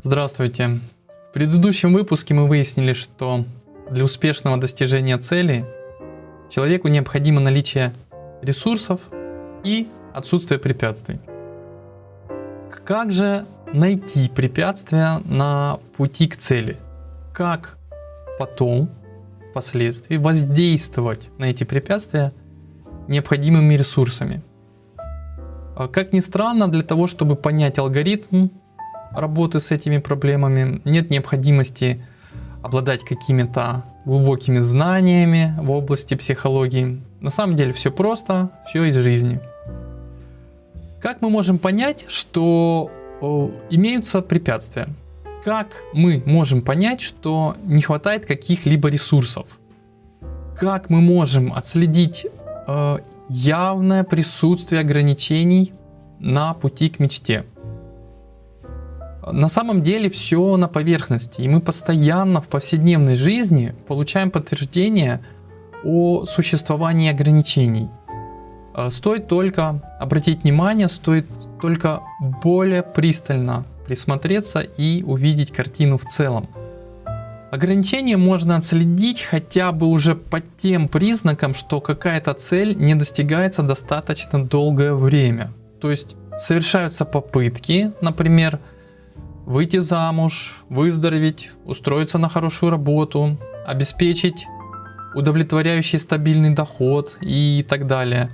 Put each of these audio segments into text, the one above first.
Здравствуйте. В предыдущем выпуске мы выяснили, что для успешного достижения цели человеку необходимо наличие ресурсов и отсутствие препятствий. Как же найти препятствия на пути к цели? Как потом, впоследствии, воздействовать на эти препятствия необходимыми ресурсами? А как ни странно, для того, чтобы понять алгоритм работы с этими проблемами, нет необходимости обладать какими-то глубокими знаниями в области психологии. На самом деле все просто, все из жизни. Как мы можем понять, что о, имеются препятствия? Как мы можем понять, что не хватает каких-либо ресурсов? Как мы можем отследить э, явное присутствие ограничений на пути к мечте? На самом деле все на поверхности, и мы постоянно в повседневной жизни получаем подтверждение о существовании ограничений. Э, стоит только обратить внимание, стоит только более пристально присмотреться и увидеть картину в целом. Ограничения можно отследить хотя бы уже по тем признакам, что какая-то цель не достигается достаточно долгое время. То есть совершаются попытки, например, выйти замуж, выздороветь, устроиться на хорошую работу, обеспечить удовлетворяющий стабильный доход и так далее.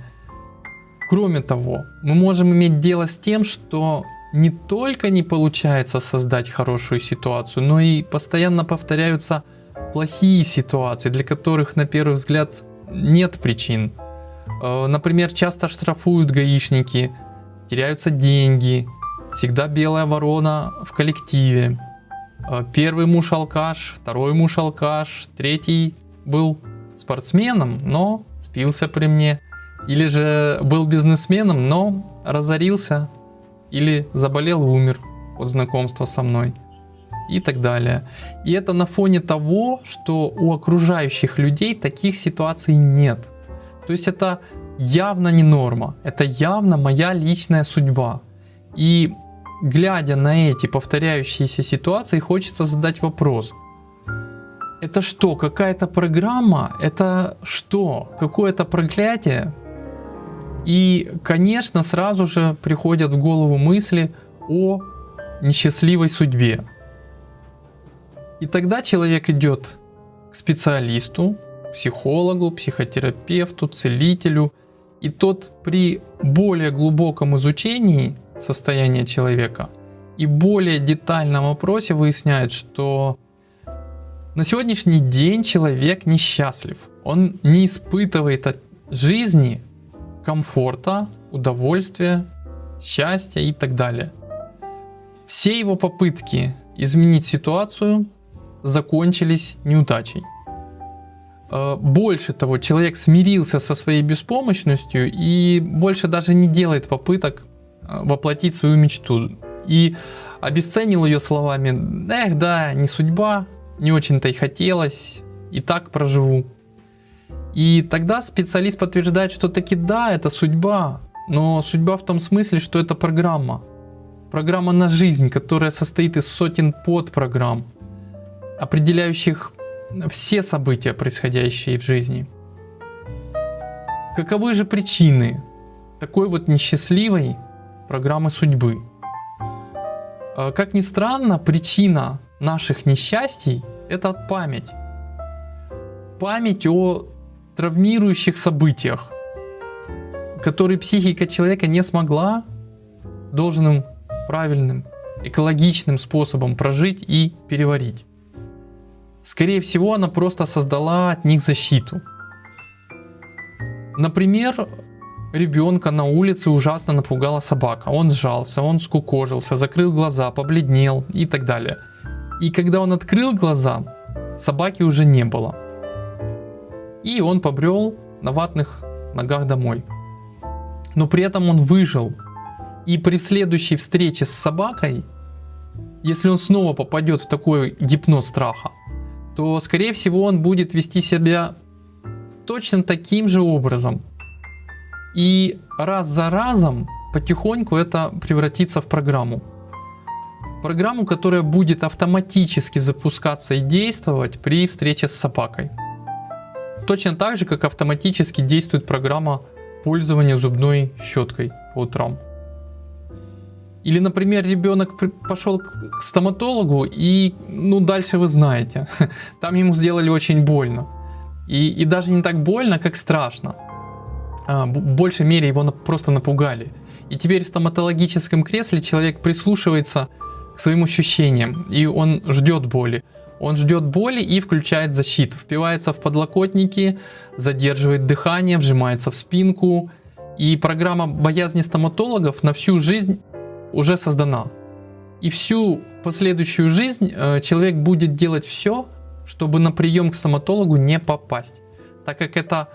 Кроме того, мы можем иметь дело с тем, что не только не получается создать хорошую ситуацию, но и постоянно повторяются плохие ситуации, для которых на первый взгляд нет причин. Э, например, часто штрафуют гаишники, теряются деньги, всегда белая ворона в коллективе. Э, первый муж алкаш, второй муж алкаш, третий был спортсменом, но спился при мне. Или же был бизнесменом, но разорился. Или заболел и умер от знакомства со мной. И так далее. И это на фоне того, что у окружающих людей таких ситуаций нет. То есть это явно не норма. Это явно моя личная судьба. И глядя на эти повторяющиеся ситуации, хочется задать вопрос. Это что, какая-то программа? Это что? Какое-то проклятие? И, конечно, сразу же приходят в голову мысли о несчастливой судьбе. И тогда человек идет к специалисту, психологу, психотерапевту, целителю. И тот при более глубоком изучении состояние человека. И более детальном опросе выясняет, что на сегодняшний день человек несчастлив. Он не испытывает от жизни комфорта, удовольствия, счастья и так далее. Все его попытки изменить ситуацию закончились неудачей. Э, больше того, человек смирился со своей беспомощностью и больше даже не делает попыток воплотить свою мечту. И обесценил ее словами, эх, да, не судьба, не очень-то и хотелось, и так проживу. И тогда специалист подтверждает, что таки да, это судьба, но судьба в том смысле, что это программа. Программа на жизнь, которая состоит из сотен подпрограмм, определяющих все события, происходящие в жизни. Каковы же причины такой вот несчастливой программы судьбы. А, как ни странно, причина наших несчастий – это память. Память о травмирующих событиях, которые психика человека не смогла должным, правильным, экологичным способом прожить и переварить. Скорее всего, она просто создала от них защиту. Например, ребенка на улице ужасно напугала собака. Он сжался, он скукожился, закрыл глаза, побледнел и так далее. И когда он открыл глаза, собаки уже не было. И он побрел на ватных ногах домой. Но при этом он выжил. И при следующей встрече с собакой, если он снова попадет в такой гипноз страха, то скорее всего он будет вести себя точно таким же образом. И раз за разом потихоньку это превратится в программу. Программу, которая будет автоматически запускаться и действовать при встрече с собакой. Точно так же, как автоматически действует программа пользования зубной щеткой по утрам. Или, например, ребенок пошел к стоматологу и, ну, дальше вы знаете, там ему сделали очень больно. И, и даже не так больно, как страшно. А, в большей мере его просто напугали. И теперь в стоматологическом кресле человек прислушивается к своим ощущениям, и он ждет боли. Он ждет боли и включает защиту, впивается в подлокотники, задерживает дыхание, вжимается в спинку. И программа боязни стоматологов на всю жизнь уже создана. И всю последующую жизнь э, человек будет делать все, чтобы на прием к стоматологу не попасть, так как это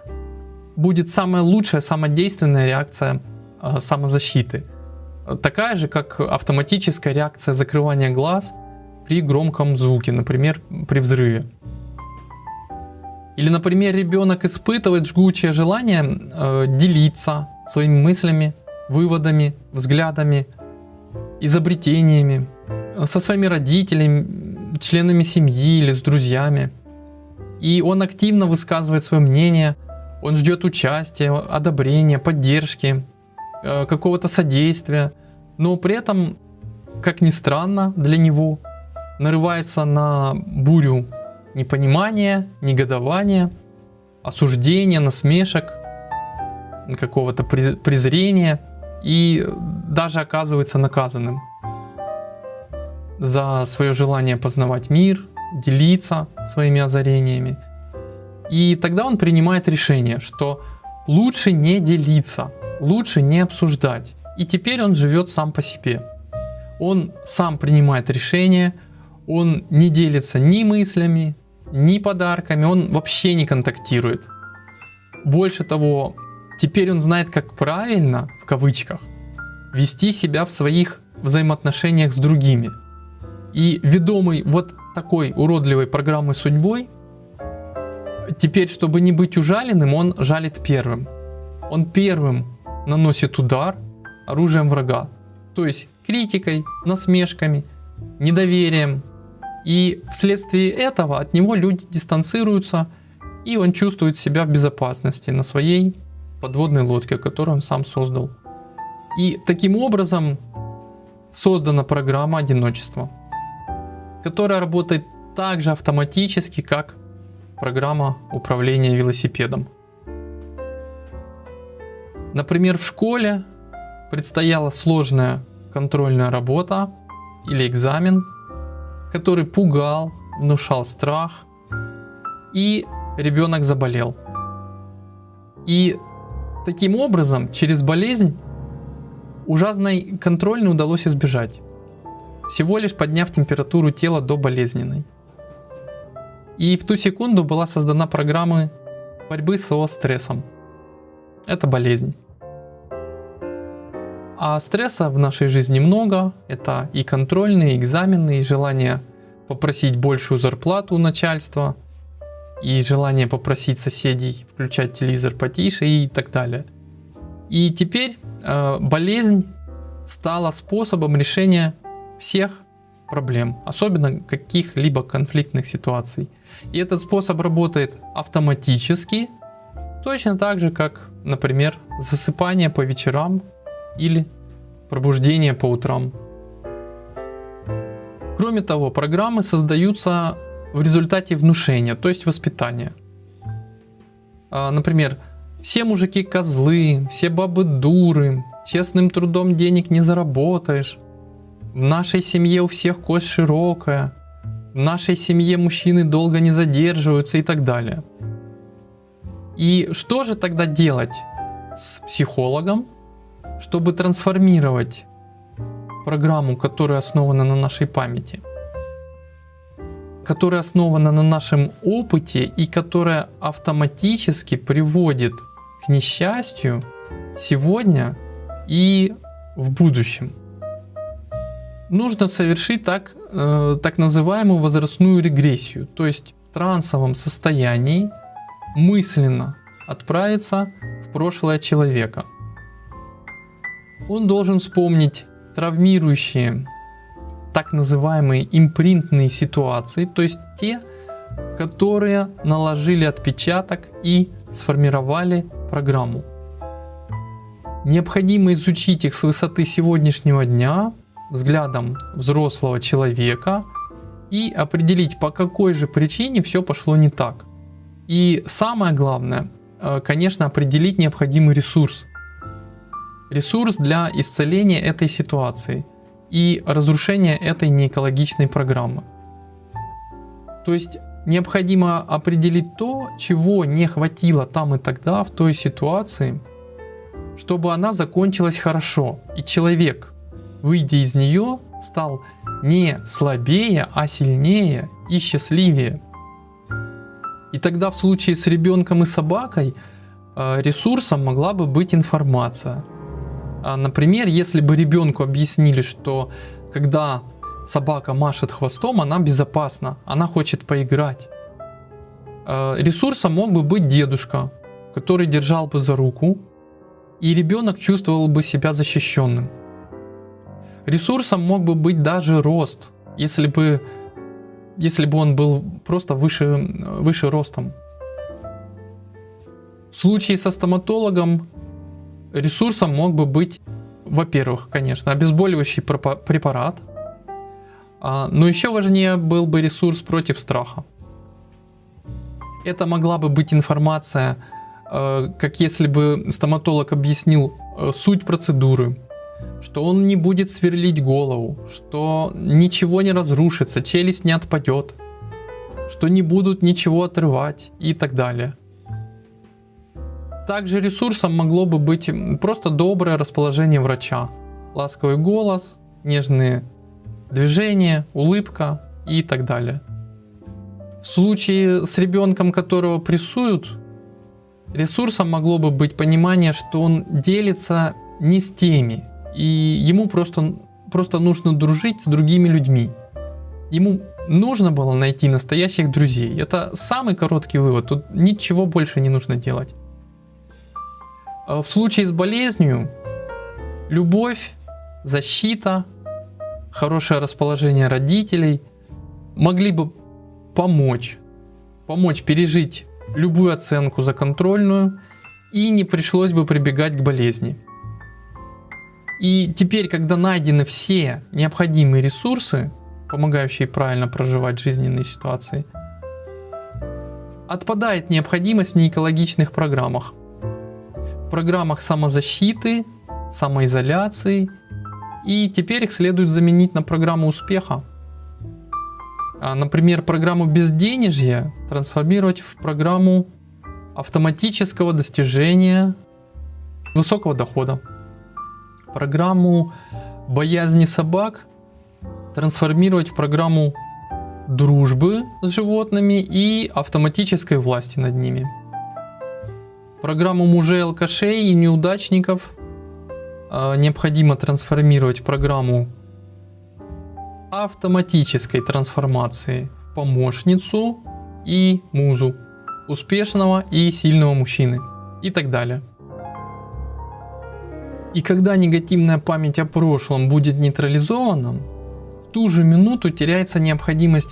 будет самая лучшая, самая действенная реакция э, самозащиты. Такая же, как автоматическая реакция закрывания глаз при громком звуке, например, при взрыве. Или, например, ребенок испытывает жгучее желание э, делиться своими мыслями, выводами, взглядами, изобретениями со своими родителями, членами семьи или с друзьями. И он активно высказывает свое мнение, он ждет участия, одобрения, поддержки, э, какого-то содействия, но при этом, как ни странно для него, нарывается на бурю непонимания, негодования, осуждения, насмешек, какого-то презрения и даже оказывается наказанным за свое желание познавать мир, делиться своими озарениями. И тогда он принимает решение, что лучше не делиться, лучше не обсуждать. И теперь он живет сам по себе. Он сам принимает решение, он не делится ни мыслями, ни подарками, он вообще не контактирует. Больше того, теперь он знает, как правильно, в кавычках, вести себя в своих взаимоотношениях с другими. И ведомый вот такой уродливой программой судьбой, теперь, чтобы не быть ужаленным, он жалит первым. Он первым наносит удар оружием врага. То есть критикой, насмешками, недоверием. И вследствие этого от него люди дистанцируются, и он чувствует себя в безопасности на своей подводной лодке, которую он сам создал. И таким образом создана программа одиночества, которая работает так же автоматически, как программа управления велосипедом. Например, в школе предстояла сложная контрольная работа или экзамен, который пугал, внушал страх, и ребенок заболел. И таким образом, через болезнь, ужасной контрольной удалось избежать, всего лишь подняв температуру тела до болезненной. И в ту секунду была создана программа борьбы со стрессом. Это болезнь. А стресса в нашей жизни много. Это и контрольные, и экзамены, и желание попросить большую зарплату у начальства, и желание попросить соседей включать телевизор потише и так далее. И теперь э, болезнь стала способом решения всех проблем, особенно каких-либо конфликтных ситуаций. И этот способ работает автоматически, точно так же, как, например, засыпание по вечерам или пробуждение по утрам. Кроме того, программы создаются в результате внушения, то есть воспитания. А, например, все мужики козлы, все бабы дуры, честным трудом денег не заработаешь. В нашей семье у всех кость широкая. В нашей семье мужчины долго не задерживаются и так далее. И что же тогда делать с психологом, чтобы трансформировать программу, которая основана на нашей памяти, которая основана на нашем опыте и которая автоматически приводит к несчастью сегодня и в будущем. Нужно совершить так, э, так называемую возрастную регрессию, то есть в трансовом состоянии мысленно отправиться в прошлое человека – он должен вспомнить травмирующие так называемые импринтные ситуации, то есть те, которые наложили отпечаток и сформировали программу. Необходимо изучить их с высоты сегодняшнего дня, взглядом взрослого человека и определить, по какой же причине все пошло не так. И самое главное, э, конечно, определить необходимый ресурс. Ресурс для исцеления этой ситуации и разрушения этой неэкологичной программы. То есть необходимо определить то, чего не хватило там и тогда в той ситуации, чтобы она закончилась хорошо, и человек, выйдя из нее, стал не слабее, а сильнее и счастливее. И тогда в случае с ребенком и собакой э, ресурсом могла бы быть информация. А, например, если бы ребенку объяснили, что когда собака машет хвостом, она безопасна, она хочет поиграть. Э, ресурсом мог бы быть дедушка, который держал бы за руку, и ребенок чувствовал бы себя защищенным. Ресурсом мог бы быть даже рост, если бы, если бы он был просто выше, выше ростом. В случае со стоматологом ресурсом мог бы быть, во-первых, конечно, обезболивающий препарат, а, но еще важнее был бы ресурс против страха. Это могла бы быть информация Э, как если бы стоматолог объяснил э, суть процедуры, что он не будет сверлить голову, что ничего не разрушится, челюсть не отпадет, что не будут ничего отрывать и так далее. Также ресурсом могло бы быть просто доброе расположение врача, ласковый голос, нежные движения, улыбка и так далее. В случае с ребенком, которого прессуют, Ресурсом могло бы быть понимание, что он делится не с теми, и ему просто, просто нужно дружить с другими людьми. Ему нужно было найти настоящих друзей. Это самый короткий вывод, тут ничего больше не нужно делать. А в случае с болезнью, любовь, защита, хорошее расположение родителей могли бы помочь, помочь пережить любую оценку за контрольную и не пришлось бы прибегать к болезни. И теперь, когда найдены все необходимые ресурсы, помогающие правильно проживать жизненные ситуации, отпадает необходимость в неэкологичных программах. В программах самозащиты, самоизоляции, и теперь их следует заменить на программу успеха. А, например, программу безденежья трансформировать в программу автоматического достижения высокого дохода. Программу боязни собак трансформировать в программу дружбы с животными и автоматической власти над ними. Программу мужей алкашей и неудачников э, необходимо трансформировать в программу автоматической трансформации в помощницу и музу, успешного и сильного мужчины и так далее. И когда негативная память о прошлом будет нейтрализована, в ту же минуту теряется необходимость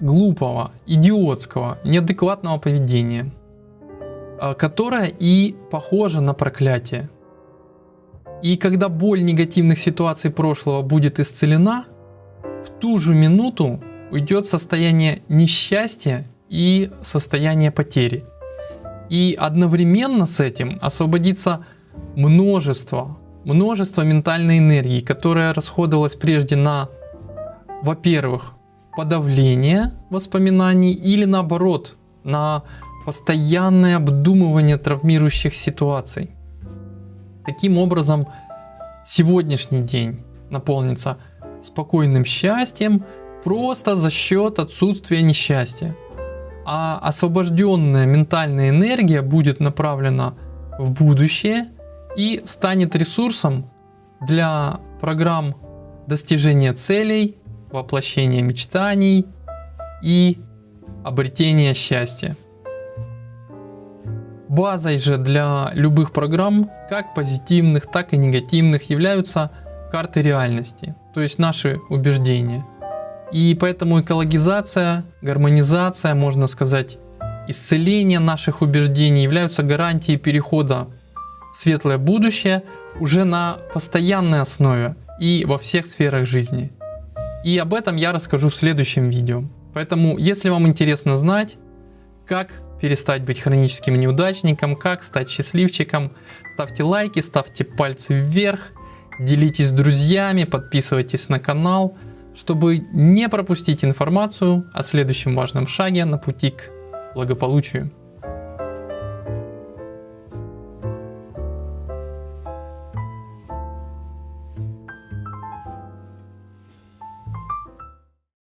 глупого, идиотского, неадекватного поведения, а, которое и похоже на проклятие. И когда боль негативных ситуаций прошлого будет исцелена, в ту же минуту уйдет состояние несчастья и состояние потери. И одновременно с этим освободится множество, множество ментальной энергии, которая расходовалась прежде на, во-первых, подавление воспоминаний или наоборот, на постоянное обдумывание травмирующих ситуаций. Таким образом, сегодняшний день наполнится спокойным счастьем просто за счет отсутствия несчастья. А освобожденная ментальная энергия будет направлена в будущее и станет ресурсом для программ достижения целей, воплощения мечтаний и обретения счастья. Базой же для любых программ, как позитивных, так и негативных, являются карты реальности, то есть наши убеждения. И поэтому экологизация, гармонизация, можно сказать, исцеление наших убеждений являются гарантией перехода светлое будущее уже на постоянной основе и во всех сферах жизни. И об этом я расскажу в следующем видео. Поэтому, если вам интересно знать, как перестать быть хроническим неудачником, как стать счастливчиком, ставьте лайки, ставьте пальцы вверх, делитесь с друзьями, подписывайтесь на канал, чтобы не пропустить информацию о следующем важном шаге на пути к благополучию.